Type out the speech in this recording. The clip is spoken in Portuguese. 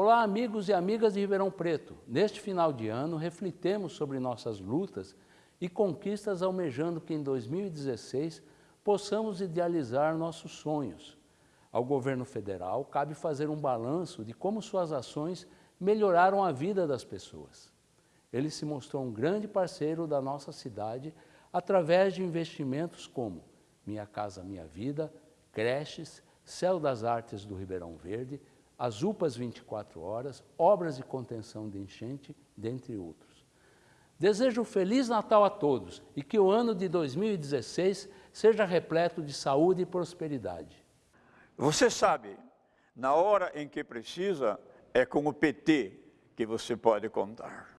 Olá, amigos e amigas de Ribeirão Preto. Neste final de ano, refletemos sobre nossas lutas e conquistas almejando que em 2016 possamos idealizar nossos sonhos. Ao governo federal cabe fazer um balanço de como suas ações melhoraram a vida das pessoas. Ele se mostrou um grande parceiro da nossa cidade através de investimentos como Minha Casa Minha Vida, creches, Céu das Artes do Ribeirão Verde, as UPAs 24 horas, obras de contenção de enchente, dentre outros. Desejo um Feliz Natal a todos e que o ano de 2016 seja repleto de saúde e prosperidade. Você sabe, na hora em que precisa, é com o PT que você pode contar.